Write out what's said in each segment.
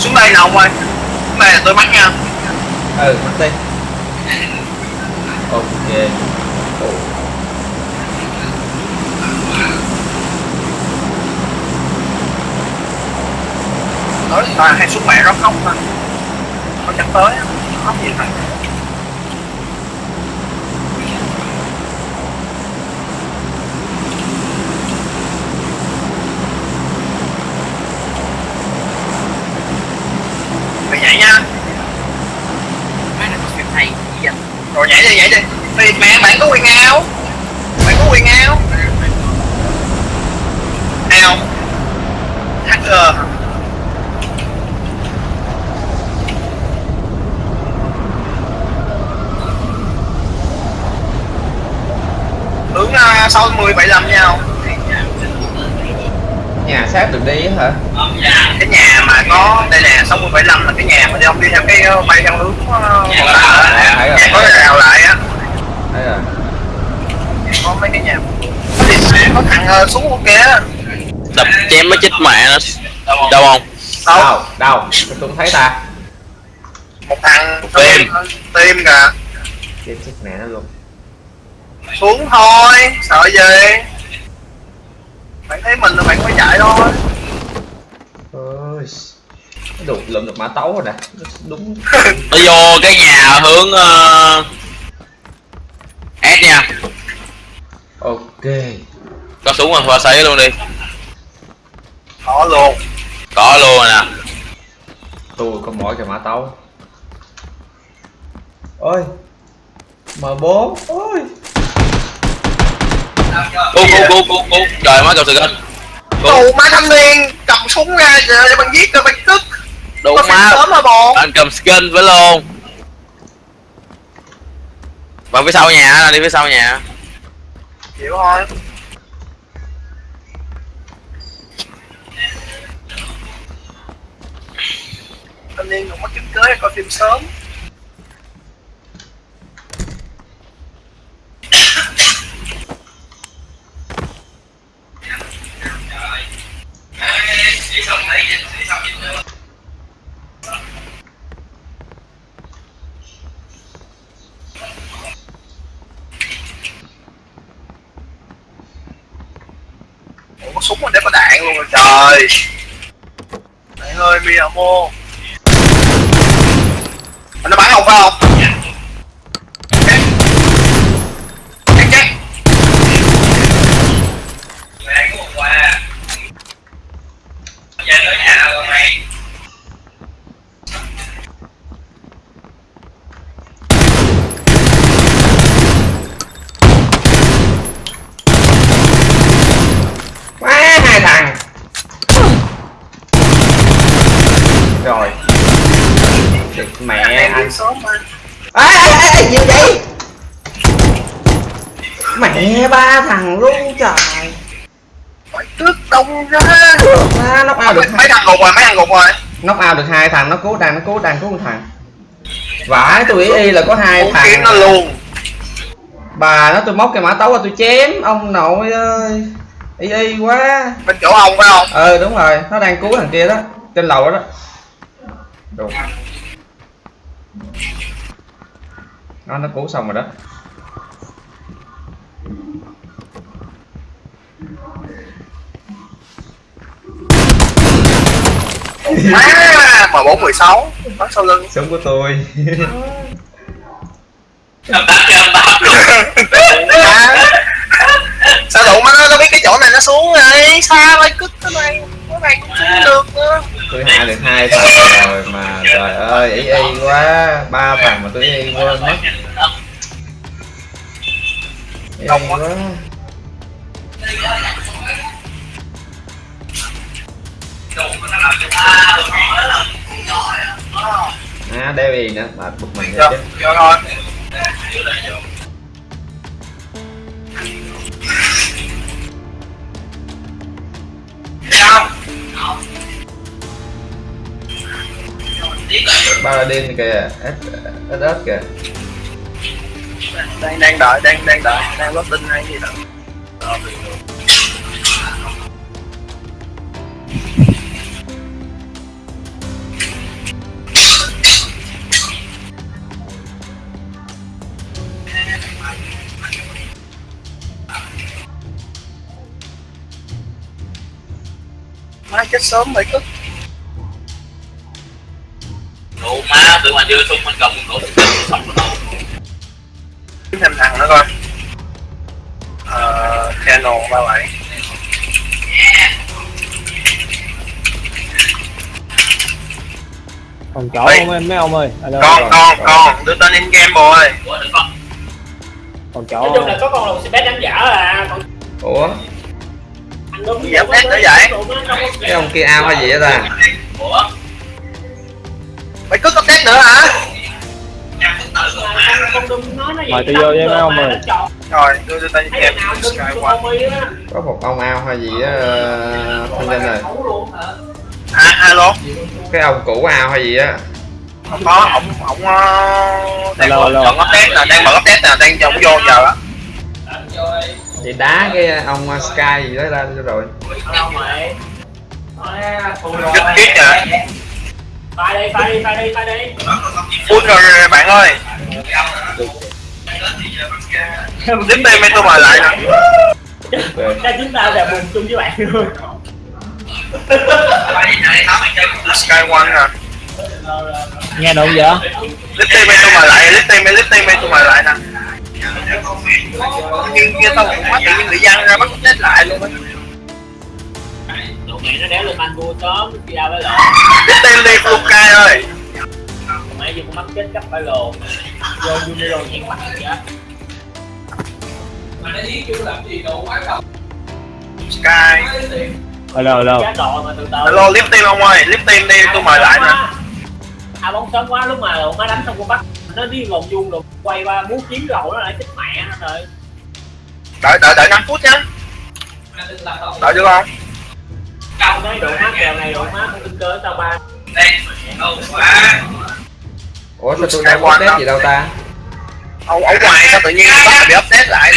xuống đây nào ông ơi. Xuống đây là tôi mắc nha. Ừ mất đi. Ok. Nói là hay xuống mẹ nó khóc mà nó chắc tới khóc gì thôi mày nhảy nha Má này có phim hay gì vậy? rồi nhảy đi nhảy đi thì mẹ bạn có quyền ao bạn có quyền ao ao hacker hướng uh, 60 75 nhau. Nhà sát được đi á hả? Cái nhà mà có đây nè 60 75 là cái nhà mà ông đi theo cái ờ, bay theo hướng uh, thấy rồi. nhà có rào lại. á thấy rồi có mấy cái nhà có thằng ờ, xuống kia đập chém mới chết mẹ nó đâu không? Đâu? Đâu đâu? Tôi không thấy ta. Một thằng Tim. tim kìa. Chết chết mẹ nó luôn. Xuống thôi sợ gì? Bạn thấy mình là bạn phải chạy thôi. Ôi đục lượm được mã tấu rồi nè. Đúng. Nó vô cái nhà hướng uh... S nha. Ok. Có súng rồi qua sấy luôn đi. Có luôn. Có luôn rồi nè. Tôi có mỗi cái mã tấu. Ôi. M4 ôi. Cú cú cú cú cú. Trời má cầu sự gân tù má thanh niên cầm súng ra giờ cho bạn giết rồi bạn có phim má. anh cầm skin với luôn vào phía sau nhà, đi phía sau nhà. Chịu thôi. Thanh niên đừng mất chứng cưới coi phim sớm Ủa, có súng mà để có đạn luôn rồi trời bạn mô Nó bắn không phải không? Chắc Chắc chắc Mày có một quà Về tới nhà rồi mày quá hai thằng rồi. Thiệt mẹ anh. ê ê ê gì vậy? Mẹ ba thằng luôn trời. Phải tước đông ra. Ba nóc ao được Mấy thằng gục rồi, mấy thằng gục rồi. Nóc ao được hai thằng nó cứu đang nó cứu đang cứu một thằng. Vãi tôi ý y là có hai kiếm thằng nó luôn. Bà nó tôi móc cái mã tấu ra tôi chém. Ông nội ơi y y quá. Bên chỗ ông phải không? ờ đúng rồi nó đang cứu thằng kia đó trên lầu đó đó Đồ. nó nó cứu xong rồi đó. À, M416 Bắn sau lưng? Súng của tôi. Sao đủ? Mà nó, nó biết cái chỗ này nó xuống rồi. Xa lại cứt cái này Cái này cũng xuống được nữa tôi hạ được hai thằng rồi mà trời ơi ý y quá. Ba thằng mà tôi y quên mất. Y quá. à đeo gì nữa mà bực mình vậy chứ. Vô thôi Paladin kìa, SS kìa. Đang đang đợi đang đang đợi. Đang có tin hay gì đó má chết sớm mày cứ Tụi mà đưa sung mình cầm đổ sống rồi thêm thằng nữa coi. Ờ channel ba bảy. Còn chỗ Ê. không em mấy ông ơi? Alo, con rồi. con con đưa tên in game đừng có còn chỗ nói chung là có con lùn xe đánh dở à. Còn ủa? anh đúng Gì update nữa vậy? cái ông kia ao hay gì á ta? Ủa mày cứ có test nữa hả? Mời tôi vô với mấy ông ơi. Rồi đưa cho mi á có một ông ao hay gì á ờ, thanh linh rồi Khẩu luôn hả à alo. Cái ông cũ ao hay gì á. Không có ổng ổng ờ, đang alo. chọn update nè đang mở update nè đang chọn vô chờ á. Thì đá cái ông sky gì đó ra rồi. Đâu mày Rất Phai đi, phai đi, phai đi, phai đi. Full rồi bạn ơi. Dính tim tôi mời lại nè Ra chúng ta là buồn chung với bạn luôn. Sky One nè nghe đúng vậy Dính tim tôi mời lại dính tim dính tim tôi mời lại nè. Kia tao cũng quá tự nhiên bị văng ra bắt chết lại luôn á Mày nó đéo lên man vua sớm, khi ra với lộn. Dính tim đi Flukai ơi. Tụi mày dùng con mắt chết cấp phải lồn Vô Junior nhẹn mặt gì á Sky. Alo alo Chết rồi mà từ từ. Hello lift team ông ơi. Lift team đi tôi mời lại nè. À bóng sớm quá lúc mà lộn má đánh xong con bắt Nó đi vòng vuông rồi quay qua muốn kiếm lộn nó lại chết mẹ nó rồi. Đợi đợi đợi 5 phút nhá đợi được không Tao nói độ má kèo này độ má không tin cơ tao ba ủa sao tôi có update gì đâu ta? Ông ở ngoài sao tự nhiên bắt bị update lại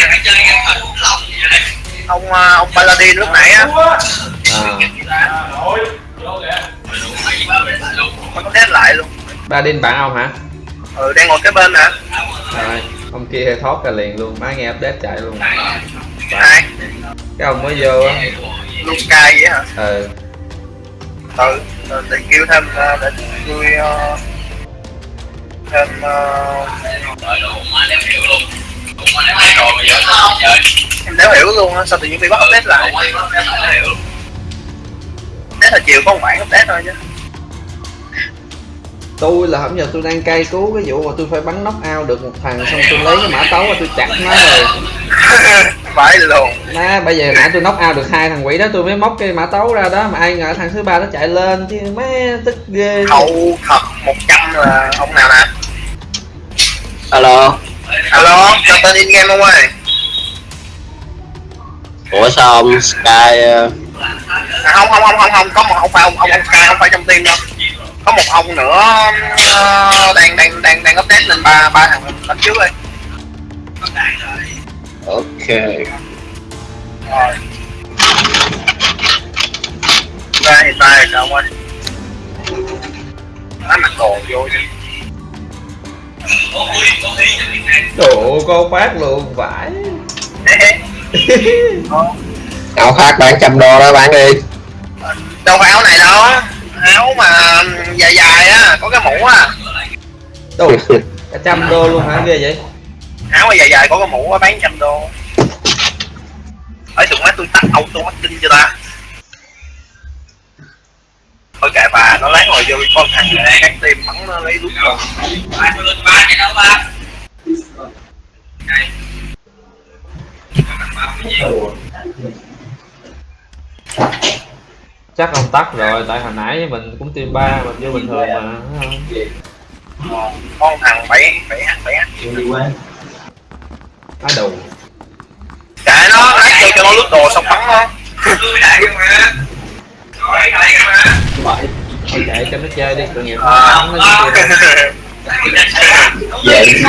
ông ờ, ông Paladin lúc nãy á. À update lại luôn. Ba đinh bạn ông hả? Ừ đang ngồi cái bên nè. Rồi ông kia thoát ra liền luôn má nghe update chạy luôn. Hai cái ông mới vô á luôn Sky vậy hả? Ừ. Ừ để kêu thêm để tôi thêm em đéo hiểu luôn á sao tự nhiên bị bắt update lại? Update là chiều có một bản update thôi chứ tôi là hôm giờ tôi đang cay cứu cái vụ mà tôi phải bắn knock out được một thằng xong tôi lấy cái mã tấu và tôi chặt nó rồi. Phải luôn. Má, bây giờ nãy tôi knock out được hai thằng quỷ đó tôi mới móc cái mã tấu ra đó mà ai ngờ thằng thứ ba nó chạy lên chứ má tức ghê. Hậu thật 100 là ông nào nè? Alo. Alo cho tên in game không ơi? Ủa sao ông Sky ờ, à, không không không không không có một không phải ông ông ông Sky không phải trong team đâu có một ông nữa ờ, đang đang đang đang update lên ba ba thằng đánh trước đi Ok. Rồi. Ra hiện tại là ông ơi. Nó mặc đồ vô chứ đồ cô phát luôn vãi Áo khác bán trăm đô đó bán đi. Đâu phải áo này đâu áo mà dài dài á có cái mũ á. Đồ cả trăm đô luôn hả? Ghê vậy. Áo mà dài dài có cái mũ á bán trăm đô. Ở tụi má tôi tắt auto marketing cho ta. Thôi kệ bà nó lát rồi vô con thằng này cắt tim bắn nó lấy rút rồi chắc ông tắt rồi tại hồi nãy mình cũng team ba mình vô bình thường mà thấy không? Con thằng bảy bảy bảy h. Á đồ kệ nó lát vô cho nó lút đồ xong bắn nó. Thôi chạy cho nó chơi đi tội nghiệp nó nó chơi Vậy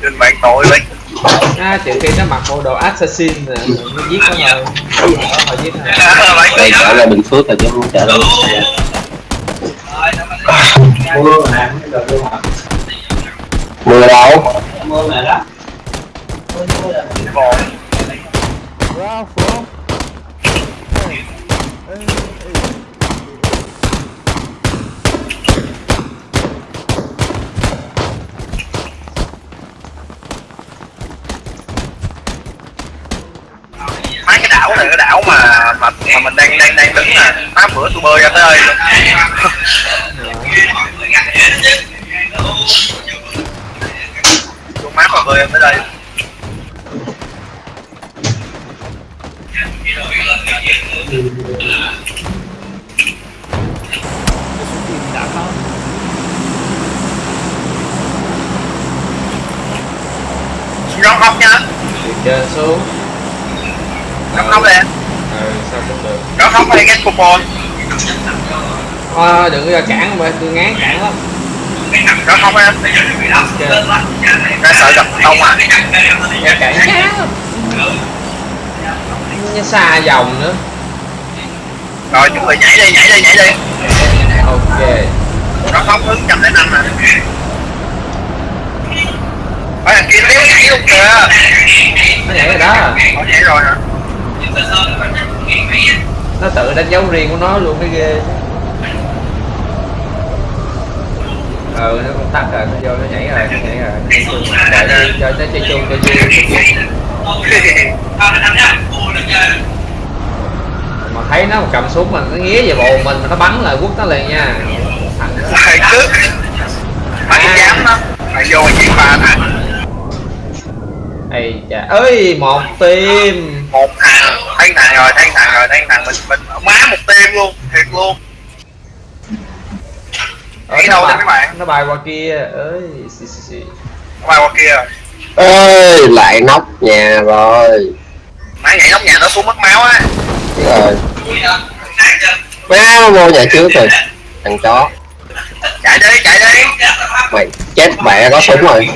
Đừng bạn tội vậy à, trừ khi nó mặc bộ đồ assassin rồi nó giết nó rồi đó giết thôi Đây trở ra Bình Phước rồi chứ không trở lại. Mưa đâu? Còn đứng nè tám bữa tôi bơi ra tới luôn. Tôi mát mà bơi ra tới đây. Rong không nha, từ trên xuống. Rong không ừ sao cũng được rong không hay get coupon, Thôi đừng có cản mà tôi ngán cản lắm. Rong không em, ra sợ gặp không à, ra cản chán lắm Nó xa dòng nữa. Rồi chuẩn bị nhảy đi, nhảy đi, nhảy đi, ok. Rong không hướng trăm đến năm nè, ở đằng kia nếu nhảy luôn kìa, nó nhảy rồi đó. Ủa, nhảy rồi hả? Nó tự đánh dấu riêng của nó luôn cái ghê. Ừ nó cũng tắt rồi nó vô nó nhảy rồi nó nhảy rồi. Nó chung đợi đi cho nó chơi chung chơi vui mà thấy nó cầm súng mà nó nghía về bộ mình mà nó bắn lại quất nó liền nha. Thằng Thầy cướp, cái dám đó, phải vô chỉ ba thằng, ây chà ơi một tim. Một thằng, thấy thằng rồi, thấy thằng rồi, thấy thằng mình mình má một tim luôn, thiệt luôn. ở nó đâu đấy mấy bạn? nó bay qua kia ơi xì xì xì Qua qua kia rồi. ơi lại nóc nhà rồi Má nhảy nóc nhà nó xuống mất máu á. rồi má vô nhà trước rồi thằng chó Chạy đi, chạy đi. mày chết mẹ có súng rồi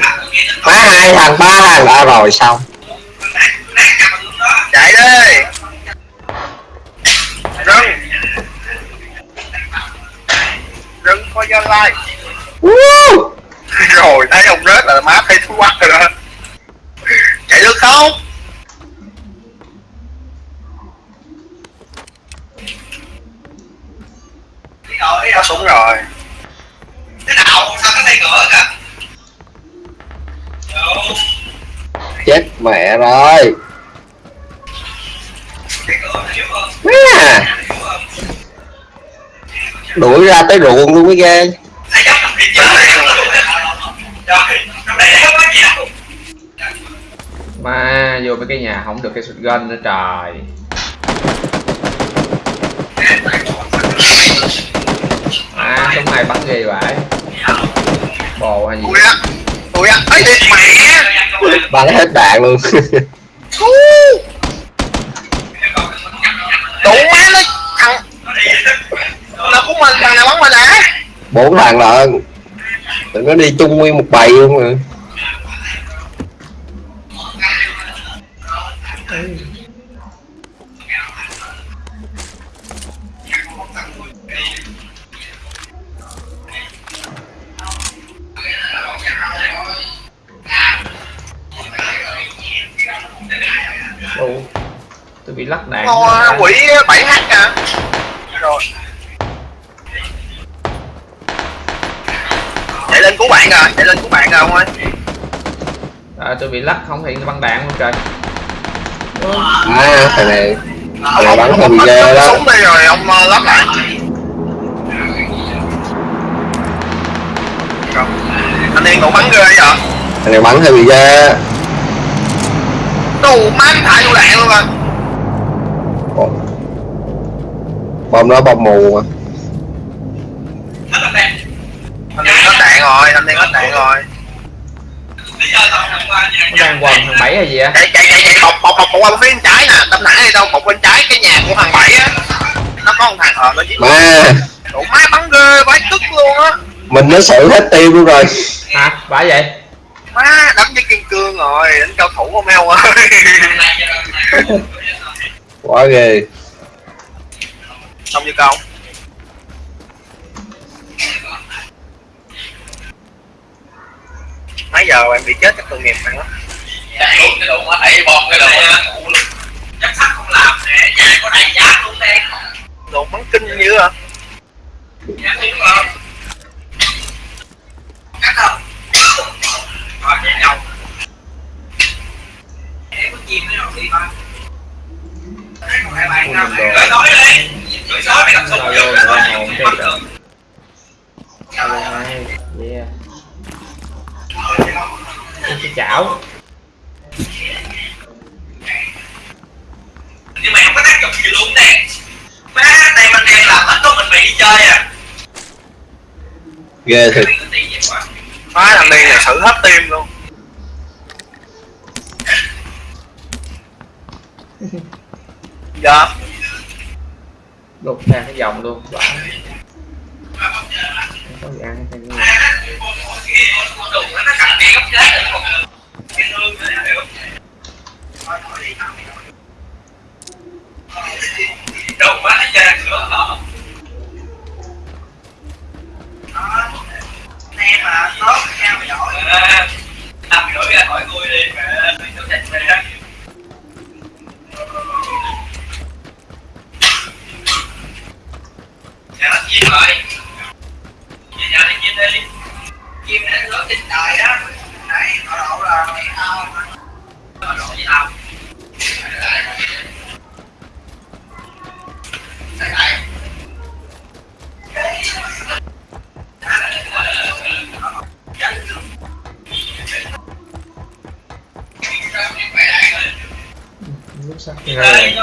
má hai thằng ba thằng đã rồi xong Chạy đi. Rừng. Rừng coi like. Woo! Rồi thấy ông rớt là má thấy thú quắc rồi đó. Chạy được không? Có súng rồi. chết mẹ rồi má đuổi ra tới ruộng luôn mới ghê mà vô mấy cái nhà không được cái shotgun nữa trời à súng này bắn ghê vậy bồ hay gì Ui á. Ui á. Ấy mẹ. bắn hết đạn luôn mình thằng nào bắn mình à bốn thằng lận tụi nó đi chung nguyên một bầy luôn rồi. Ồ, tôi bị lắc đạn. Ô, quỷ 7h à rồi chạy lên cứu bạn rồi chạy lên cứu bạn rồi ông ơi. À, tôi bị lắc không hiện băng đạn luôn trời. À thằng này ông Là bắn hơi bị ghê đó. súng đi rồi ông ờ, lắp lại. Anh điên cũng bắn ghê vậy? Thằng này bắn hơi bị ghê. Đủ thải vô đạn luôn rồi. Bom nó bom mù mà anh điên hết đạn rồi anh điên hết đạn rồi nó đang quần thằng bảy hay gì á? Chạy chạy chạy. Bọc bọc bọc qua bên trái nè. Tâm đi đâu? Bọc bên trái cái nhà của thằng bảy á. Nó có một thằng ờ nó giết má đủ má bắn ghê vãi tức luôn á. Mình nó xử hết tim luôn rồi. Hả? Bả vậy? Má đánh với kim cương rồi. Đánh cao thủ không eo ơi quá ghê. Xong chưa công mấy giờ em bị chết chắc tội nghiệp bạn lắm đẩy luôn cái đụng á đẩy bom cái đụng á ngủ chắc sắt không làm nè nhà có đầy giá luôn đen đụng bắn kinh như hả dạ đúng không cắt không rồi chạy đầu em có chim nữa rồi đi ba Nói nói đi. Nói nói mày làm xong rồi. Sao đây? Yeah. Cái chảo nhưng mà không có tác dụng gì luôn nè má tay mình đen làm hết có mình bị đi chơi à ghê thiệt quá má thằng này là xử hết tim luôn dạ đột ra cái vòng luôn Vãi. không có gì ăn hay gì đụng nó cạnh tiền gấp chết rồi cái thương này hiểu đụng quá ra cửa họ em mà tốt em mà giỏi làm gửi ra khỏi tôi đi mẹ tôi sẽ chạy đó. Dạ, nó chim rồi Chị nhà đi chim đi. Chim nó lớn trên trời đó. Đấy, họ đổ là mày tao lúc sắp Đây,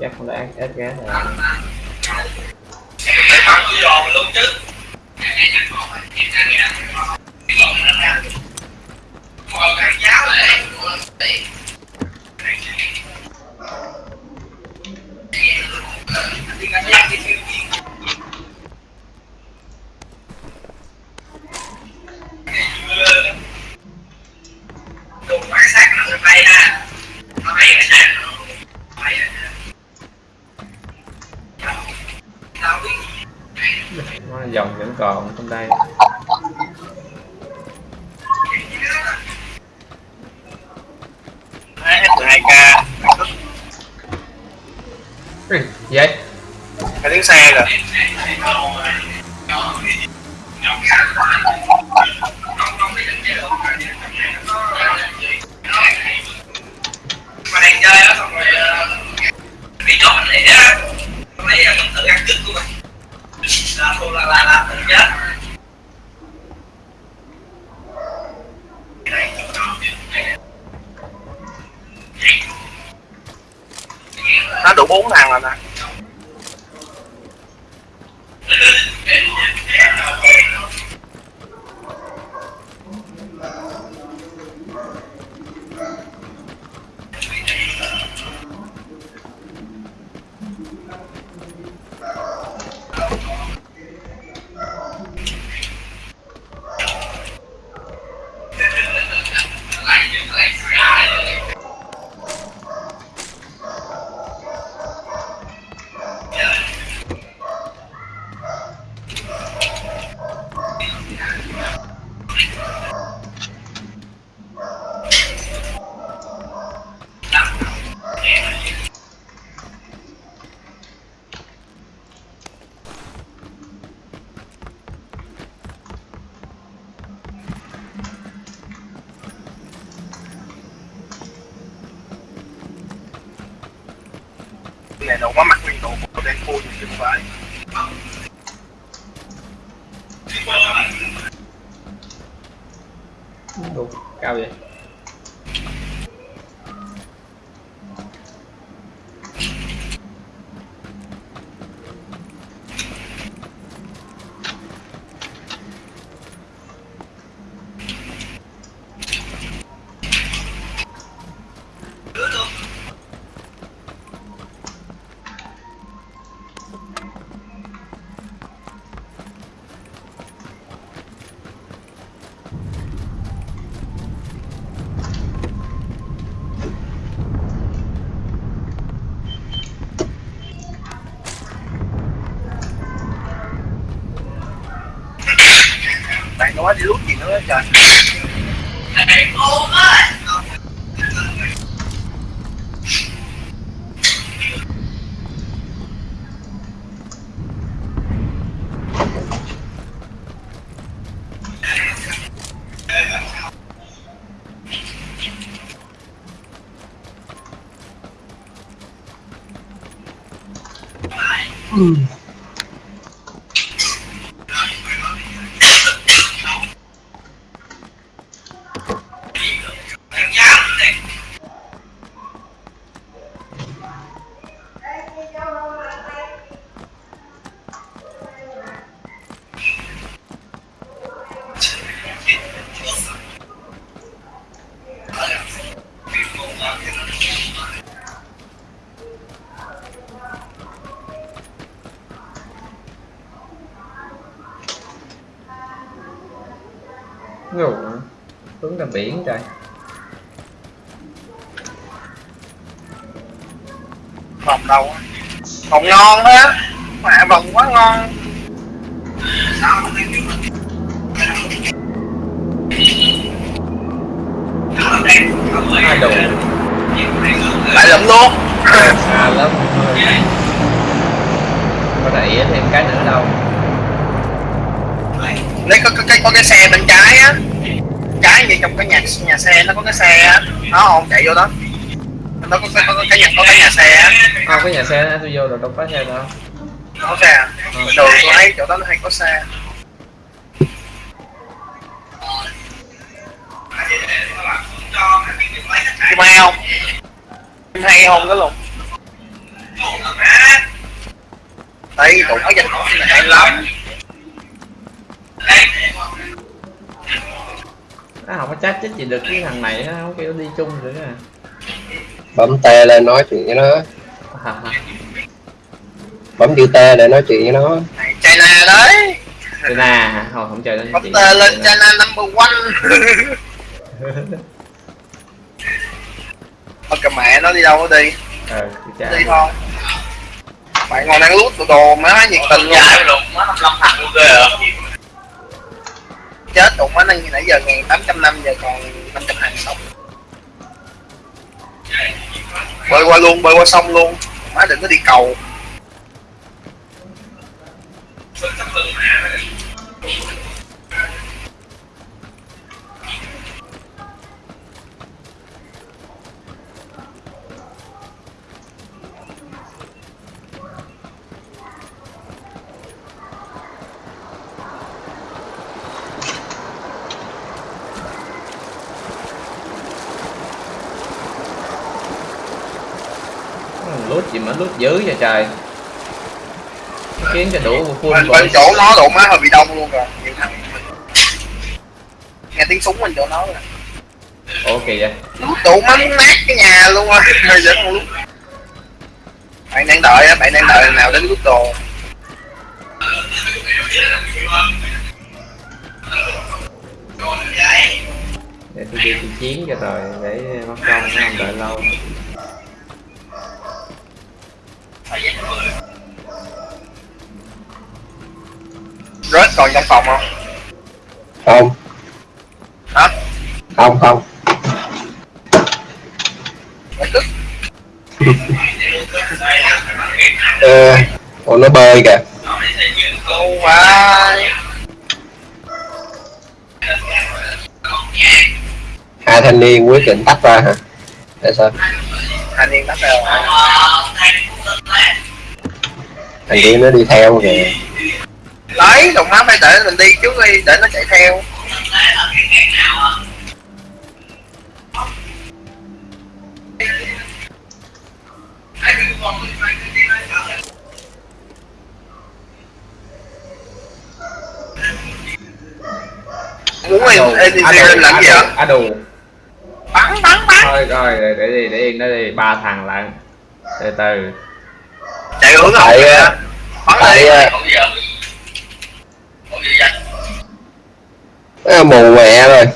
chắc không đã ít ghé này Mày bắn tôi giòn luôn chứ là là chết nó đủ bốn thằng rồi nè. Này nó quá mặt nguyên đồ của đen phu thì không phải Đủ cao vậy? Ngủ hả? Hướng ra biển trời á. Vòng ngon á. Mẹ vòng quá ngon. Hai đồ lại lụm luôn. Xa lắm. Có đẩy thêm cái nữa đâu. Lấy có, có, cái có cái xe bên trái á. Trái như trong cái nhà nhà xe nó có cái xe á. Nó không chạy vô đó nó có, có, cái nhà có cái nhà xe Không cái nhà xe đó, tôi vô rồi đâu có xe đâu. Nó có xe à? Đường tôi thấy chỗ đó nó hay có xe. Kim hay không? Kim hay không cái luôn. Đây, tụi nó hỏi này hay lắm. Nó không có chat chích gì được cái thằng này á, không kêu đi chung nữa à bấm T lên nói chuyện với nó. Bấm chữ T để nói chuyện với nó. Này, China đấy. China hả? Thôi không chơi đến Bấm tê lên China number one. Thôi cầm mẹ nó đi đâu nó đi. Cha Đi thôi. Bạn ngồi đang lút đồ đồ má nhiệt tình luôn. Dài luôn, má 55 thằng luôn ghê à Chết tụi má nãy nãy giờ ngàn tám trăm năm giờ còn 500 hàng sống Bơi qua luôn, bơi qua sông luôn. Má đừng có đi cầu lút gì mà lút dữ vậy trời. Khiến cho đủ full rồi bên chỗ nó độ má hơi bị đông luôn rồi thằng. Nghe tiếng súng bên chỗ nó rồi kỳ vậy? Tụ muốn nát cái nhà luôn á Hơi con lút Bạn đang đợi á, bạn đang đợi nào đến lút đồ. Để tôi đi chiến cho rồi để mất công không đợi lâu Rớt còn trong phòng không? không. Hả? không không. Mày tức. Ờ còn nó bơi kìa. Hai thanh niên quyết định tách ra hả? Tại sao? Thanh niên bắt đầu thằng kia nó đi theo kìa. Đấy đồng má phải để mình đi trước đi để nó chạy theo. Muốn em em đi làm gì ạ? À đủ bắn bắn bắn. Thôi rồi để, đi để yên đó đi. Ba thằng lận. Từ từ Tại, ờ, bắn tại nó mù mẹ rồi.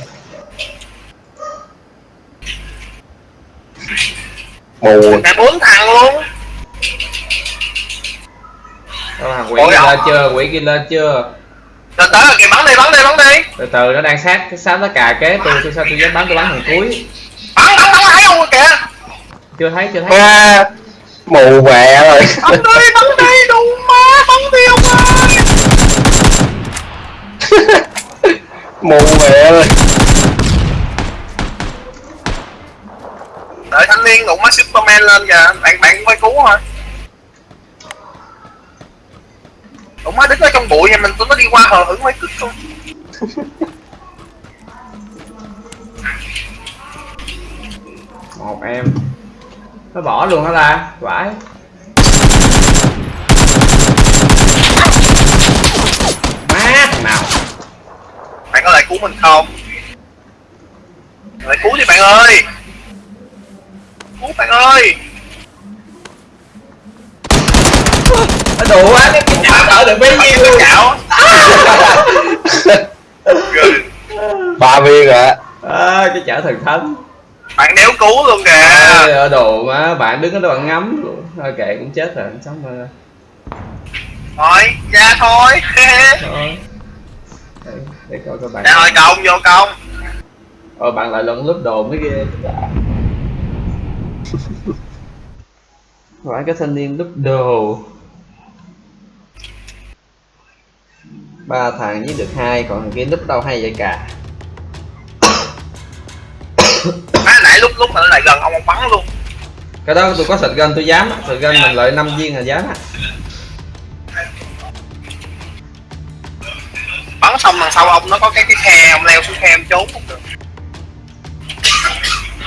Mù. Cả bốn thằng luôn. Thằng quỷ kia ông- lên chưa? Quỷ kia lên chưa? Tới rồi kìa bắn đi bắn đi bắn đi. Từ từ nó đang sát cái sát nó cà kế tôi tôi sao tôi dám bắn tôi bắn thằng cuối. Bắn bắn bắn thấy không kìa? Chưa thấy chưa thấy. À, mù mẹ rồi? Bắn đi bắn đi đủ má bắn đi ông ơi. Mù mẹ rồi? Đợi thanh niên đụng má superman lên kìa bạn bạn quay cứu hả đụng má đứng ở trong bụi nhà mình tụi nó đi qua hờ hững mấy cứt luôn một em nó bỏ luôn hả ta? Vãi má thằng nào bạn có lại cứu mình không? Lại cứu đi bạn ơi. Cứu bạn ơi. Nó đủ quá cái chảo đỡ được bấy Bạn nhiêu cái chảo. Ba viên rồi á. À, cái chảo thần thánh bạn đéo cứu luôn kìa. Ở đồ mà bạn đứng ở đó bạn ngắm luôn. Thôi kệ cũng chết rồi sống mơ thôi ra thôi. Thôi. Để, để coi các bạn. Thôi công vô công ờ bạn lại lẫn lúc đồ mới ghê. Phải cái thanh niên lúc đồ. Ba thằng với được hai còn thằng kia lúc đâu hay vậy cả lúc mà nó lại gần ông ông bắn luôn. Cái đó tôi có sợi gun tôi dám sợi gun mình lợi 5 viên là dám á. Bắn xong đằng sau ông nó có cái cái khe ông leo xuống khe ông trốn không được.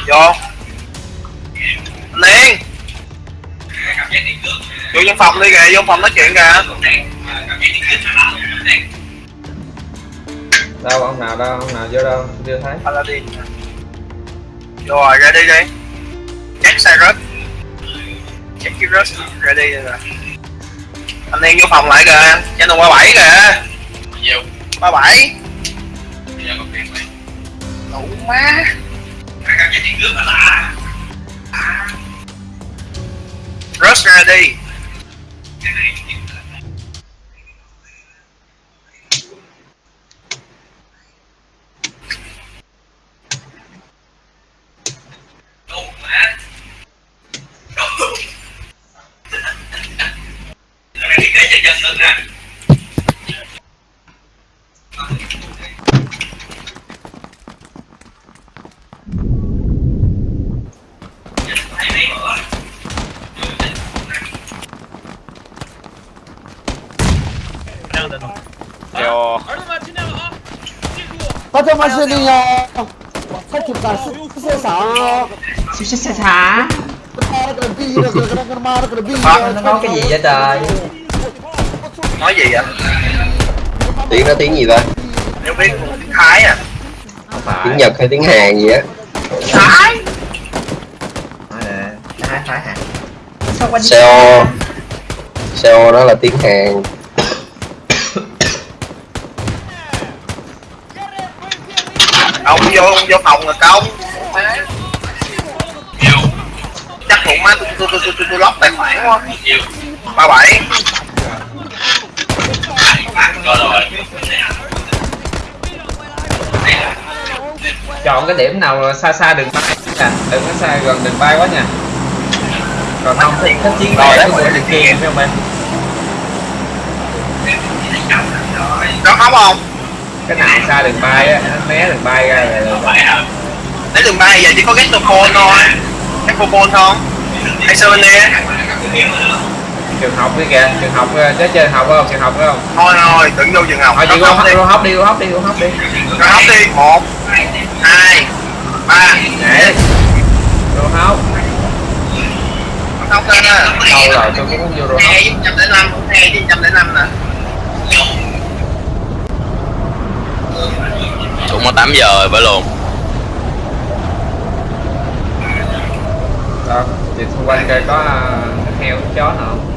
Vô. Liền vô trong phòng đi kìa vô phòng nói chuyện kìa. Đâu ông nào đâu ông nào vô đâu chưa thấy rồi ra đi đi. Rớt. Check cái rớt. Ra đi rồi. Anh em vô phòng lại kìa. Cho nó qua bảy kìa. Nhiều. ba bảy đủ má. Rớt ra đi Đủ mà. Đủ. Cái này đi kế cho dân nữa nè. Thấy mấy bữa. 요 또 마시네요. 사축가 세사. Xíu xa xa Bác nó nói cái gì vậy trời? Nói gì vậy? Tiếng nó tiếng gì vậy? Nếu biết tiếng Thái à? Tiếng Nhật hay tiếng Hàn gì á? Thái? Nói nè Thái Thái Hàn Sao? Quanh Seo là tiếng Hàn? Ông vô ông vô phòng rồi công chắc cũng má tôi tôi tôi tôi tôi, tôi lóc tài khoản quá. Nhiều. ba bảy. Chọn cái điểm nào xa xa đường bay nè đừng có xa gần đường bay quá nha. Còn không thì thích chiến Rồi, đấy, đường đấy. kia phải không em? Có không không cái nào xa đường bay á nó né đường bay ra là, lấy đường bay giờ chỉ có Gectophone thôi. Gectophone không? Hay Souvenir trường học đi kìa trường học ờ, chứ trường học không? Trường học phải không? Thôi thôi đừng vô trường học. Thôi chị khóc đi. hop đi hop đi hop đi. Rồi hóc đi. Một hai ba. Để. Go hop hóc lên á đâu rồi tôi cũng vô go hop hai trăm lẻ năm. Hai trăm lẻ năm nè cũng có 8 giờ rồi phải luôn. Đâu chị xung quanh coi có ờ, heo chó nào không?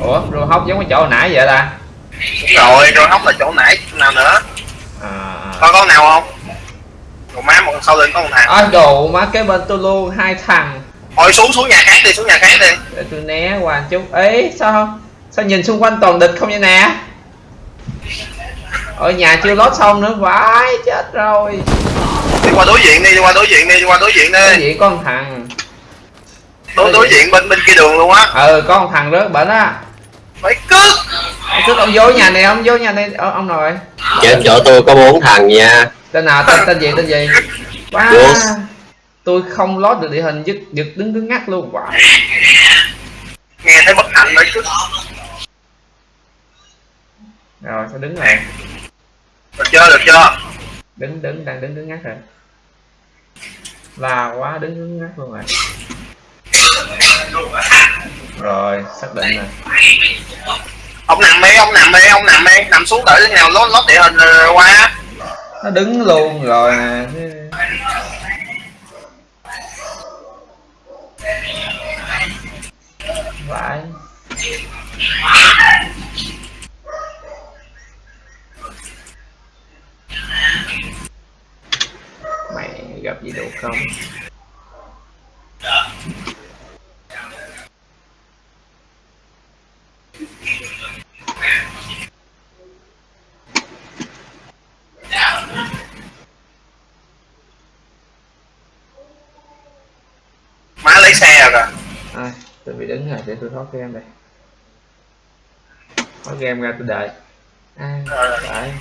Ủa go hop giống cái chỗ hồi nãy vậy ta? Rồi rồi hóc là chỗ nãy nào nữa? À, à. có con nào không? Rồi má một sau lưng có một thằng à đồ má kế bên tôi luôn hai thằng thôi xuống xuống nhà khác đi xuống nhà khác đi. Để tôi né qua chút. Ấy sao sao nhìn xung quanh toàn địch không vậy nè? Ở nhà chưa lót xong nữa vãi chết rồi. Đi qua đối diện đi đi qua đối diện đi đi qua đối diện đi. Gì có một thằng. Đối đối diện bên bên kia đường luôn á. Ừ có một thằng rớt bệnh á. Phải cướp. Cứ ông vô nhà này ông vô nhà này ờ, ông rồi trên chỗ tôi có bốn thằng nha. Tên nào? Tên tên gì tên gì? Wow. Tôi không lót được địa hình giật giật đứng cứng ngắc luôn. Wow. nghe thấy bất hạnh rồi cướp rồi sao đứng rồi được chưa được chưa? Đứng đứng đang đứng cứng ngắc rồi. Là quá đứng cứng ngắc luôn rồi. Rồi xác định rồi. Ông nằm đi ông nằm đi ông nằm đi. Nằm xuống đợi thế nào lót lót địa hình rồi qua. Nó đứng luôn rồi nè vãi mày gặp gì đâu không má lấy xe rồi kìa à, tôi bị đứng rồi để tôi thoát game đây. Thoát game ra tôi đợi. À, phải.